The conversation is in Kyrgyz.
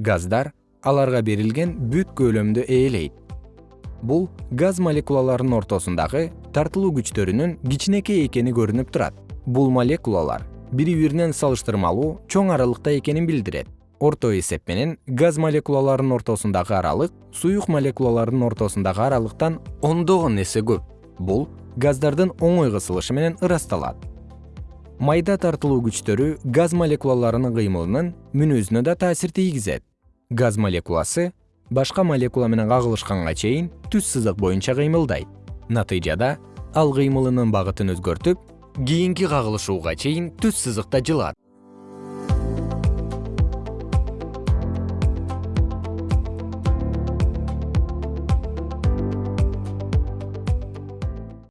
газдар аларга берилген бүт көлөмдү ээлейт. Бул газ молекулаларынын ортосундагы тартылуу күчтөрүнүн кичинекей экени көрүнүп турат. Бул молекулалар бири биринен салыштырмалуу чоң аралыкта экенин билдирет. Орто эсеп менен газ молекулаларынын ортосундагы аралык суюк молекулаларынын ортосундагы аралыктан ондогон эсе көп. Бул газдардын оңой кысылышы менен ырасталат. Майда тартылуу күчтөрү газ молекулаларынын кыймылынын мүнөзүнө да таасир тийгизет газ молекуласы башка молекула менен кагылышканга чейин түз сызык боюнча кыймылдайт. Натыйжада ал кыймылынын багытын өзгөртүп кийинки кагылышууга чейин түз сызыкта жылат